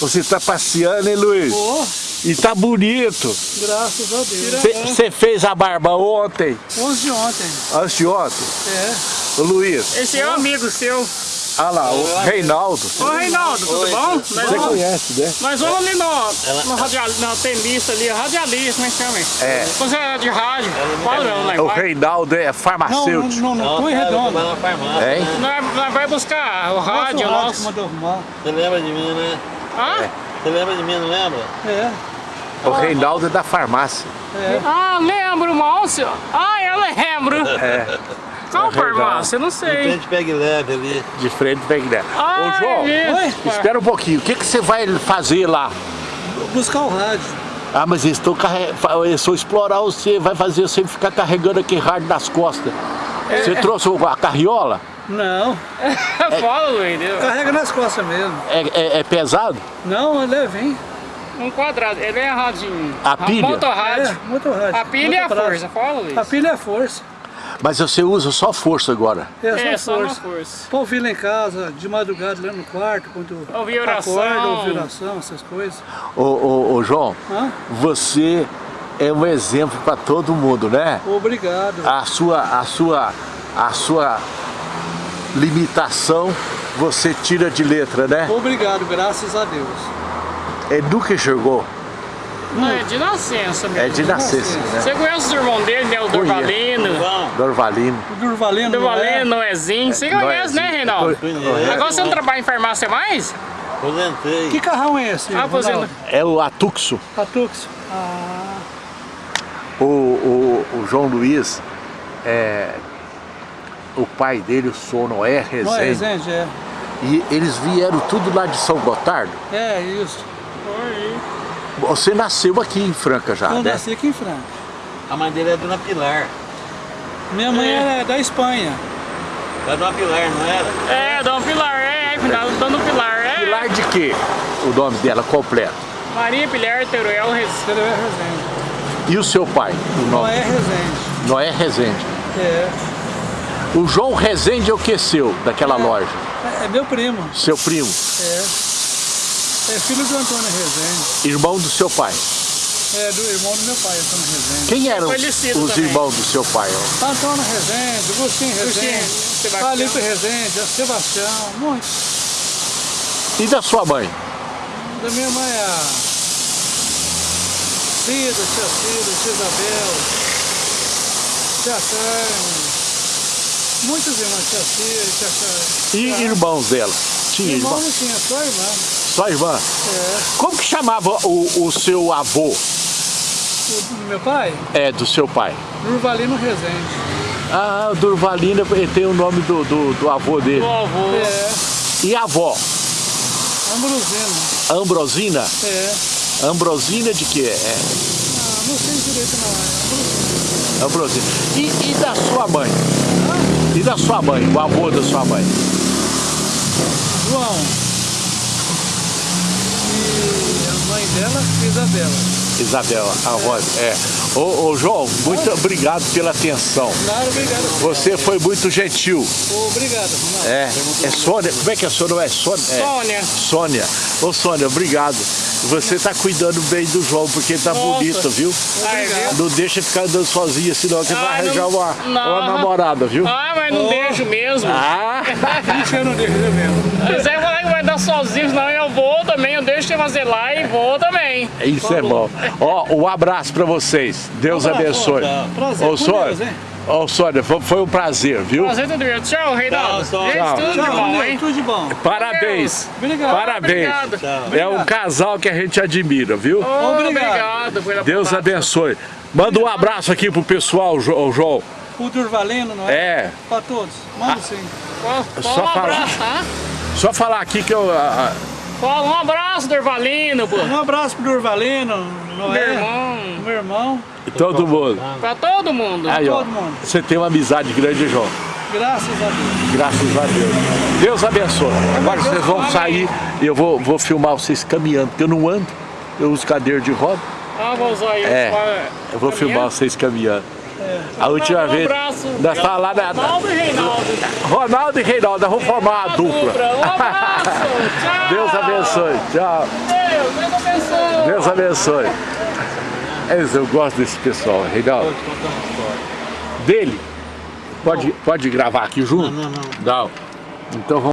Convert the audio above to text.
Você tá passeando, hein, Luiz? Pô, E tá bonito. graças a Deus. Você fez a barba ontem, 11 de ontem. antes de ontem? É. Ô, Luiz, Esse é um amigo seu. olha lá, o Reinaldo. Ô Reinaldo, tudo bom? Nós Você vamos, conhece, né? nós vamos ali no, no, radial, no tenista ali, radialista, como é que chama? É. Você é de rádio, padrão, né? O Reinaldo é Não, não, farmacêutico. não, não, tô em redondo. na farmácia. Hein? nós, nós vai buscar o rádio Nosso nosso. mandou arrumar. Você lembra de mim, né? Ah? Você lembra de mim, não lembra? É, O Reinaldo é da farmácia. é. ah, lembro, moço. Ah, eu lembro. É, Qual É farmácia? Eu não De sei. frente pegue leve ali. de frente pra igreja. Ah, Ô, João, é. Oi? espera um pouquinho. O que, que você vai fazer lá? Buscar o rádio. Ah, mas eles estão carregando. Eles vão explorar você, vai fazer você ficar carregando aquele rádio nas costas. Você trouxe a carriola? Não, Fala, Luiz. carrega nas costas mesmo. É, é- é pesado? Não, é levinho. Um quadrado. Ele é radinho. A pilha? Motorrádio. É, motorrádio. A pilha é a Motopraça. força. Fala, Luiz. A pilha é a força. Mas você usa só força agora. É, É, só só na força. força. Pra ouvir lá em casa, de madrugada, lá no quarto, quando Ouvir oração. acorda, ouvir oração, essas coisas. Ô, ô, ô, João, Hã? você é um exemplo para todo mundo, né? Obrigado. A sua, a sua, a sua limitação você tira de letra, né? Obrigado, graças a Deus. Ele nunca enxergou. Não, é de nascença mesmo. É de nascença, né? Você conhece os irmãos dele, né? O Dorvalino. Dorvalino. Dorvalino, é? Noezinho. Você conhece, né, Reinaldo? Conheço. Agora você não trabalha em farmácia mais? Aposentei. Que carrão é esse? Ah? É o Atuxo. Atux. Ah, O, o, o João Luiz, é, o pai dele, o senhor Noé não é Rezende, Resende, é. e eles vieram tudo lá de São Gotardo. É isso. Você nasceu aqui em Franca já, Eu né? nasci aqui em Franca. A mãe dele é Dona Pilar. Minha mãe É. era da Espanha. É Dona Pilar, não era? É, Dona Pilar, é, é, cuidado, Dona Pilar, é. Pilar de quê? O nome dela completo. Maria Pilar Teruel Rez... Ele é Resende. E o seu pai? O Não nome? é Resende. Noé Rezende. É. O João Rezende é o que seu, daquela loja? É, é meu primo. Seu primo, É. É filho do Antônio Resende. irmão do seu pai. É do irmão do meu pai, Antônio Resende. Quem eram Falecido os também. irmãos do seu pai? ó? Antônio Resende, Agostinho Agostinho, Resende, Sebastião. Palito Resende, Sebastião, muitos. E da sua mãe? Da minha mãe é a Cida, tia Cida, tia Isabel, tia Carmen, muitas irmãs, tia Cida, tia Carmen. E irmãos dela? Tinha Irmão irmão? não tinha, só irmã. Só irmã? É. Como que chamava o, o seu avô? O do meu pai, É, do seu pai? Durvalino Resende. Ah, o Durvalina ele tem o nome do, do, do avô dele. Do avô. É, E a avó? Ambrosino. Ambrosina? É. Ambrosina de quê? É, Ah, não sei direito não, é Ambrosino. Ambrosina. E, e da sua mãe? E da sua mãe? O avô da sua mãe? João. E a mãe dela, Isabela. Isabela, a avó. É. Ô, ô, João, muito obrigado pela atenção. Claro, obrigado. Você foi muito gentil. Obrigado, Ronaldo. É, é Sônia. Como é que é Sônia? Não é Sônia? É. Sônia. Sônia. Ô Sônia, obrigado. Você está cuidando bem do João, porque ele tá Nossa. bonito, viu? Ai, viu? Não deixa ficar andando sozinho, senão você vai Ai, arranjar não- uma, não. namorada, viu? Ah, mas não Oh. deixo mesmo. Ah! Ixi, eu não deixo de mesmo. Mas vai, vai dar sozinho, senão eu vou também. Eu deixo você fazer lá e vou também. Isso é bom. Ó, um abraço pra vocês. Deus Um abençoe. Prazer, Ô, Sônia, Deus, hein? ô, Sônia, foi- foi um prazer, viu? Prazer tudo bem. Tchau, Reinaldo. Tchau, Gente, tchau. tudo de Tchau, bom, Deus, hein? tudo de bom. Parabéns. Obrigado. Parabéns. Obrigado. É um casal que a gente admira, viu? Oh, Obrigado. obrigado Deus abençoe. Manda um abraço aqui pro pessoal, João. O Durvalino, não é? É, Pra todos. Manda sim. Fala- Só um falar. abraço, tá? só falar aqui que eu... ah, ah, Fala um abraço, Dorvalino, pô. Um abraço pro Durvalino, Meu Noé, irmão. Irmão, todo mundo. Pra todo mundo. Aí, ó, todo mundo. você tem uma amizade grande, João. graças a Deus. Graças a Deus. Deus abençoe. Agora vocês vão sair e eu vou, vou filmar vocês caminhando, porque eu não ando, eu uso cadeira de roda. Ah, vou usar aí. É, Eu vou caminhando. filmar vocês caminhando. A última Um vez. abraço. Nós estávamos lá na. Ronaldo e Reinaldo. Ronaldo e Reinaldo, nós vamos formar uma dupla. Um abraço. Tchau. Deus abençoe. Tchau. Deus, Deus abençoe. Deus abençoe. Isso, eu gosto desse pessoal, Reinaldo. Dele? Pode, pode gravar aqui junto? Não, não, não. Não. Então vamos.